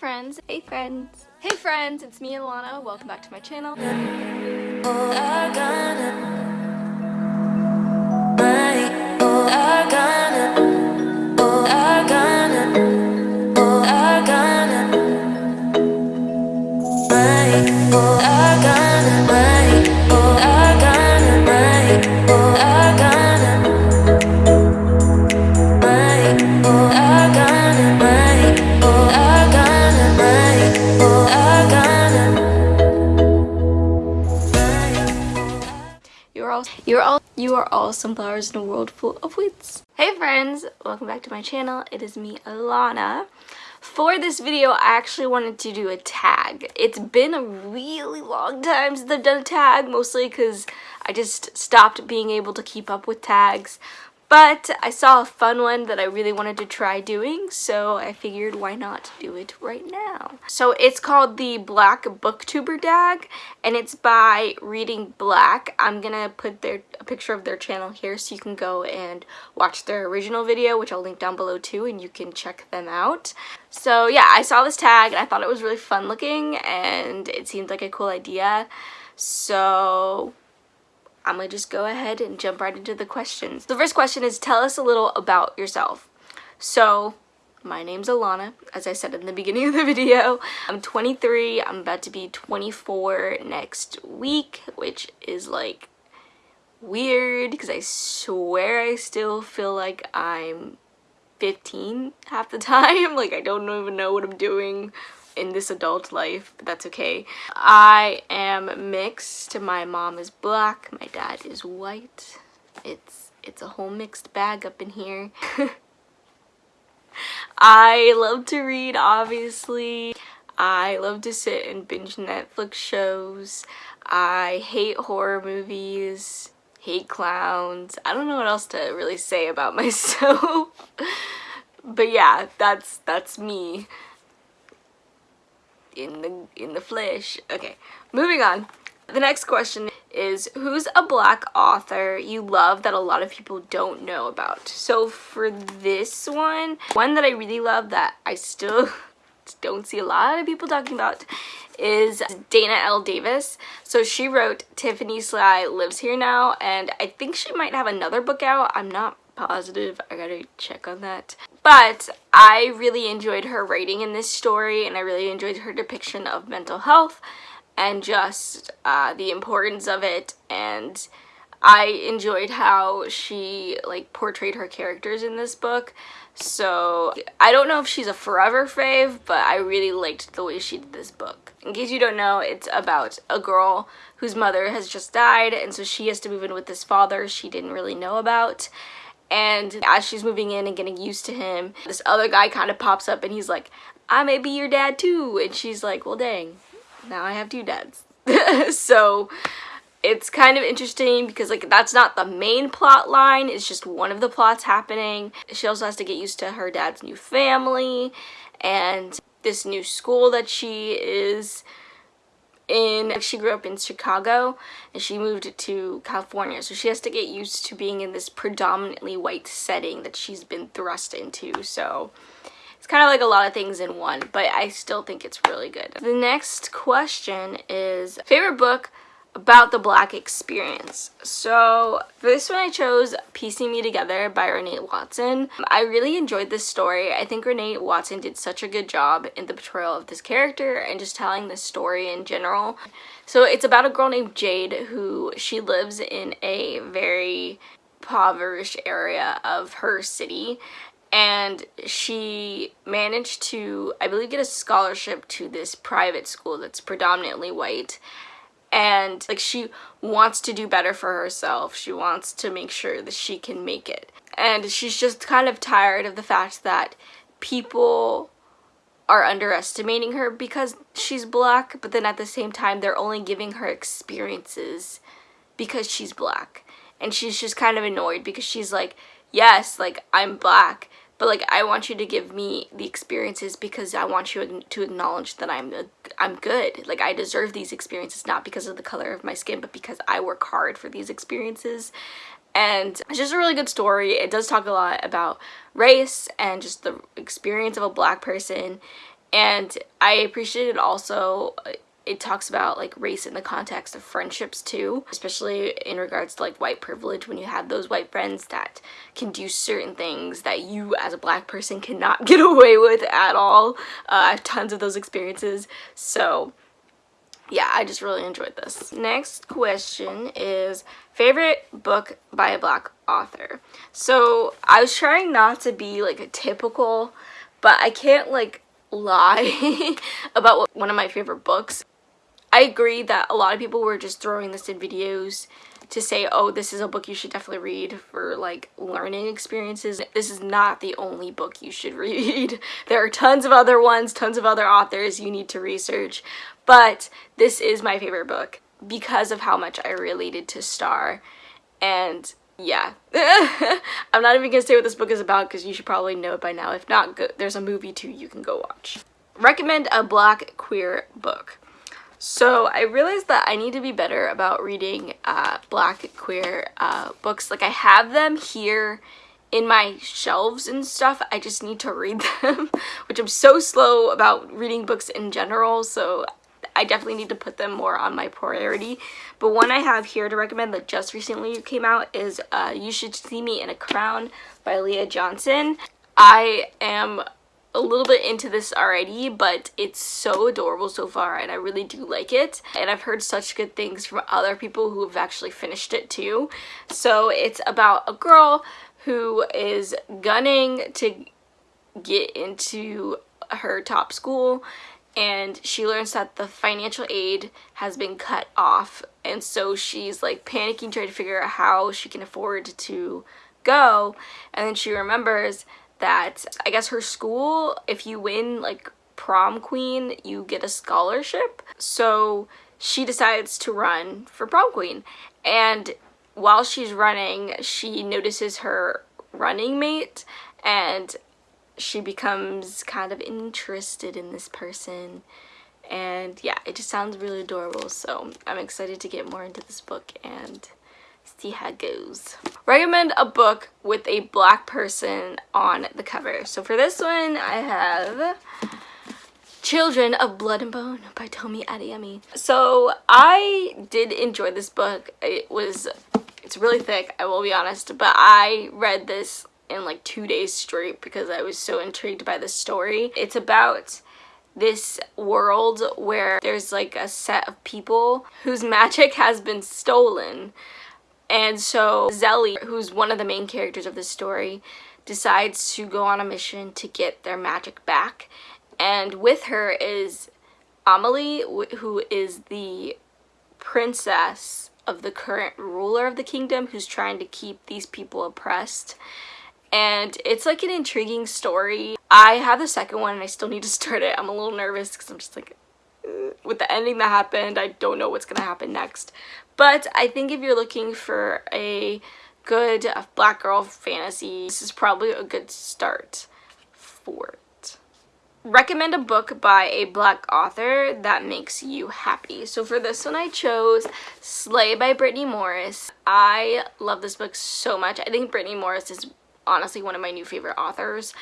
friends. Hey friends. Hey friends, it's me Alana. Welcome back to my channel. All sunflowers in a world full of weeds. Hey friends, welcome back to my channel. It is me, Alana. For this video, I actually wanted to do a tag. It's been a really long time since I've done a tag, mostly because I just stopped being able to keep up with tags. But I saw a fun one that I really wanted to try doing, so I figured why not do it right now. So it's called the Black Booktuber Tag, and it's by Reading Black. I'm gonna put their a picture of their channel here so you can go and watch their original video, which I'll link down below too, and you can check them out. So yeah, I saw this tag and I thought it was really fun looking, and it seemed like a cool idea. So I'm gonna just go ahead and jump right into the questions. The first question is tell us a little about yourself. So my name's Alana, as I said in the beginning of the video. I'm 23, I'm about to be 24 next week, which is like weird because I swear I still feel like I'm 15 half the time. Like I don't even know what I'm doing in this adult life, but that's okay. I am mixed. My mom is black, my dad is white. It's it's a whole mixed bag up in here. I love to read, obviously. I love to sit and binge Netflix shows. I hate horror movies, hate clowns. I don't know what else to really say about myself. but yeah, that's that's me in the in the flesh. Okay, moving on. The next question is who's a black author you love that a lot of people don't know about? So for this one, one that I really love that I still don't see a lot of people talking about is Dana L. Davis. So she wrote Tiffany Sly Lives Here Now and I think she might have another book out. I'm not positive. I gotta check on that. But I really enjoyed her writing in this story and I really enjoyed her depiction of mental health and just uh, the importance of it. And I enjoyed how she like portrayed her characters in this book. So I don't know if she's a forever fave but I really liked the way she did this book. In case you don't know it's about a girl whose mother has just died and so she has to move in with this father she didn't really know about and as she's moving in and getting used to him this other guy kind of pops up and he's like I may be your dad too. And she's like well dang now I have two dads. So it's kind of interesting because like that's not the main plot line it's just one of the plots happening. She also has to get used to her dad's new family and this new school that she is in she grew up in Chicago and she moved to California so she has to get used to being in this predominantly white setting that she's been thrust into so it's kind of like a lot of things in one but I still think it's really good. The next question is favorite book about the black experience. So for this one I chose Piecing Me Together by Renee Watson. I really enjoyed this story. I think Renee Watson did such a good job in the portrayal of this character and just telling the story in general. So it's about a girl named Jade who she lives in a very impoverished area of her city and she managed to I believe get a scholarship to this private school that's predominantly white and like she wants to do better for herself. She wants to make sure that she can make it. And she's just kind of tired of the fact that people are underestimating her because she's black but then at the same time they're only giving her experiences because she's black. And she's just kind of annoyed because she's like yes like I'm black but like I want you to give me the experiences because I want you to acknowledge that I'm a, I'm good. Like I deserve these experiences not because of the color of my skin but because I work hard for these experiences. And it's just a really good story. It does talk a lot about race and just the experience of a black person And I appreciated also uh, it talks about like race in the context of friendships too especially in regards to like white privilege when you have those white friends that can do certain things that you as a black person cannot get away with at all uh, I have tons of those experiences so yeah, I just really enjoyed this. Next question is favorite book by a black author. So I was trying not to be like a typical, but I can't like lie about what, one of my favorite books. I agree that a lot of people were just throwing this in videos to say, oh, this is a book you should definitely read for like learning experiences. This is not the only book you should read. there are tons of other ones, tons of other authors you need to research, but this is my favorite book because of how much I related to Star. And yeah, I'm not even gonna say what this book is about because you should probably know it by now. If not, there's a movie too you can go watch. Recommend a black queer book. So I realized that I need to be better about reading uh, black queer uh, books. Like I have them here in my shelves and stuff. I just need to read them, which I'm so slow about reading books in general. So I definitely need to put them more on my priority. But one I have here to recommend that just recently came out is uh, You Should See Me in a Crown by Leah Johnson. I am a little bit into this already but it's so adorable so far and I really do like it. And I've heard such good things from other people who have actually finished it too. So it's about a girl who is gunning to get into her top school and she learns that the financial aid has been cut off and so she's like panicking trying to figure out how she can afford to go. And then she remembers that I guess her school if you win like prom queen you get a scholarship. So she decides to run for prom queen. And while she's running she notices her running mate and she becomes kind of interested in this person. And yeah it just sounds really adorable. So i'm excited to get more into this book and see how it goes recommend a book with a black person on the cover so for this one i have Children of Blood and Bone by Tomi Adeyemi. So I did enjoy this book. It was, it's really thick, I will be honest, but I read this in like two days straight because I was so intrigued by the story. It's about this world where there's like a set of people whose magic has been stolen. And so Zélie, who's one of the main characters of the story, decides to go on a mission to get their magic back. And with her is Amelie, who is the princess of the current ruler of the kingdom who's trying to keep these people oppressed and it's like an intriguing story. I have the second one and I still need to start it. I'm a little nervous because I'm just like, with the ending that happened, I don't know what's to happen next. But I think if you're looking for a good uh, black girl fantasy, this is probably a good start for it. Recommend a book by a black author that makes you happy. So for this one I chose Slay by Brittany Morris. I love this book so much. I think Brittany Morris is honestly one of my new favorite authors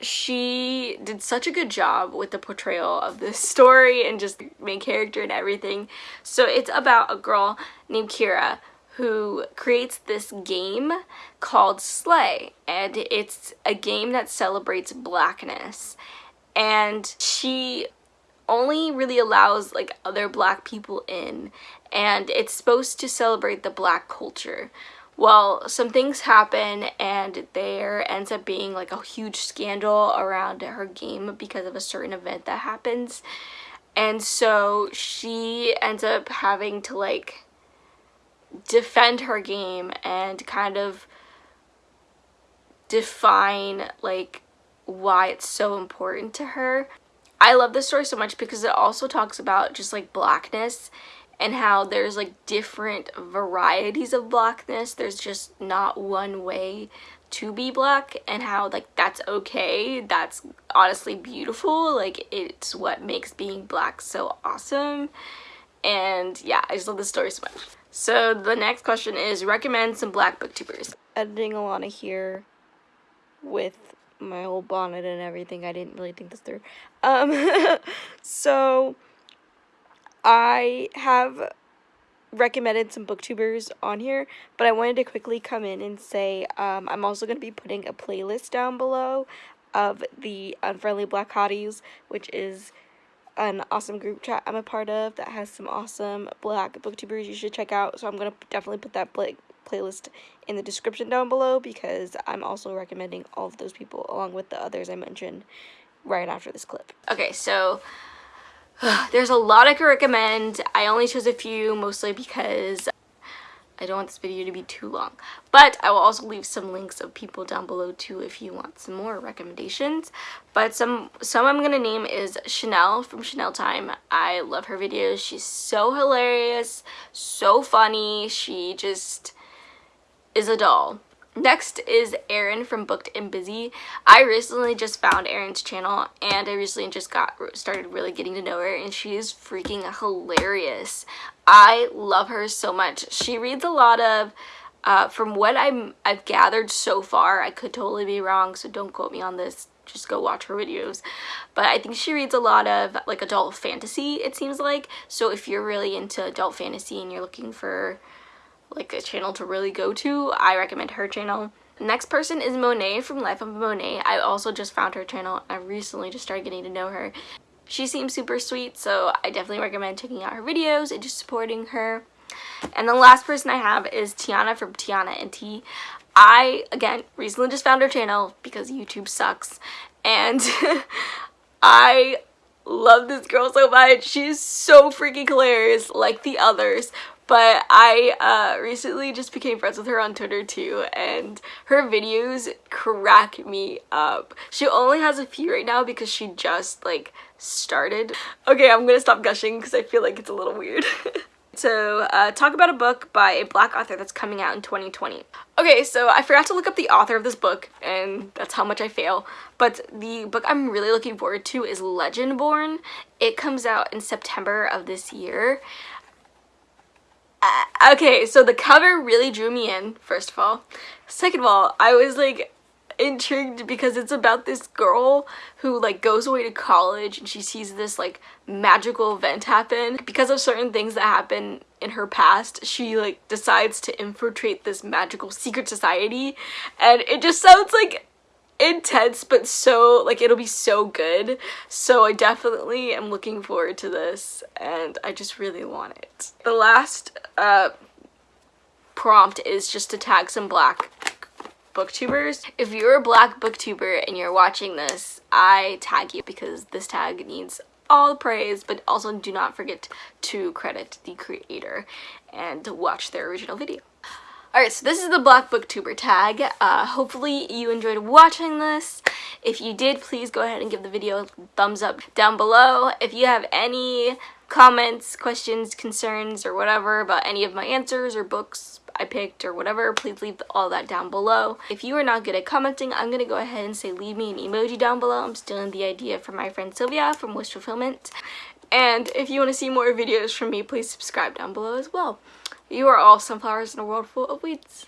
she did such a good job with the portrayal of this story and just main character and everything. So it's about a girl named Kiera who creates this game called Slay and it's a game that celebrates blackness and she only really allows like other black people in and it's supposed to celebrate the black culture well, some things happen and there ends up being like a huge scandal around her game because of a certain event that happens. And so she ends up having to like defend her game and kind of define like why it's so important to her. I love this story so much because it also talks about just like blackness and how there's like different varieties of blackness. There's just not one way to be black and how like that's okay. That's honestly beautiful. Like it's what makes being black so awesome. And yeah, I just love this story so much. So the next question is recommend some black booktubers. Editing Alana here with my whole bonnet and everything. I didn't really think this through. Um, so I have recommended some booktubers on here, but I wanted to quickly come in and say um, I'm also going to be putting a playlist down below of the Unfriendly Black Hotties, which is an awesome group chat I'm a part of that has some awesome black booktubers you should check out. So I'm going to definitely put that playlist in the description down below because I'm also recommending all of those people along with the others I mentioned right after this clip. Okay, so there's a lot I could recommend. I only chose a few mostly because I don't want this video to be too long. But I will also leave some links of people down below too if you want some more recommendations. But some some I'm going to name is Chanel from Chanel Time. I love her videos. She's so hilarious, so funny. She just is a doll. Next is Erin from Booked and Busy. I recently just found Erin's channel and I recently just got started really getting to know her and she is freaking hilarious. I love her so much. She reads a lot of uh, from what I'm I've gathered so far, I could totally be wrong, so don't quote me on this. Just go watch her videos. But I think she reads a lot of like adult fantasy, it seems like. So if you're really into adult fantasy and you're looking for like a channel to really go to, I recommend her channel. Next person is Monet from Life of Monet. I also just found her channel. I recently just started getting to know her. She seems super sweet, so I definitely recommend checking out her videos and just supporting her. And the last person I have is Tiana from Tiana and T. I, again, recently just found her channel because YouTube sucks. And I love this girl so much. She's so freaking hilarious like the others. But I uh, recently just became friends with her on Twitter too, and her videos crack me up. She only has a few right now because she just like started. Okay, I'm gonna stop gushing because I feel like it's a little weird. So, uh, talk about a book by a black author that's coming out in 2020. Okay, so I forgot to look up the author of this book, and that's how much I fail. But the book I'm really looking forward to is Legendborn. It comes out in September of this year. Uh, okay, so the cover really drew me in, first of all. Second of all, I was like intrigued because it's about this girl who like goes away to college and she sees this like magical event happen. Because of certain things that happen in her past, she like decides to infiltrate this magical secret society and it just sounds like intense but so like it'll be so good so I definitely am looking forward to this and I just really want it. The last uh, prompt is just to tag some black booktubers. If you're a black booktuber and you're watching this, I tag you because this tag needs all the praise but also do not forget to credit the creator and watch their original video. Alright, so this is the Black Booktuber tag. Uh, hopefully you enjoyed watching this. If you did, please go ahead and give the video a thumbs up down below. If you have any comments, questions, concerns, or whatever about any of my answers or books I picked or whatever, please leave all that down below. If you are not good at commenting, I'm going to go ahead and say leave me an emoji down below. I'm stealing the idea from my friend Sylvia from Wish Fulfillment. And if you want to see more videos from me, please subscribe down below as well. You are all sunflowers in a world full of weeds.